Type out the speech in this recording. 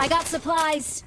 I got supplies.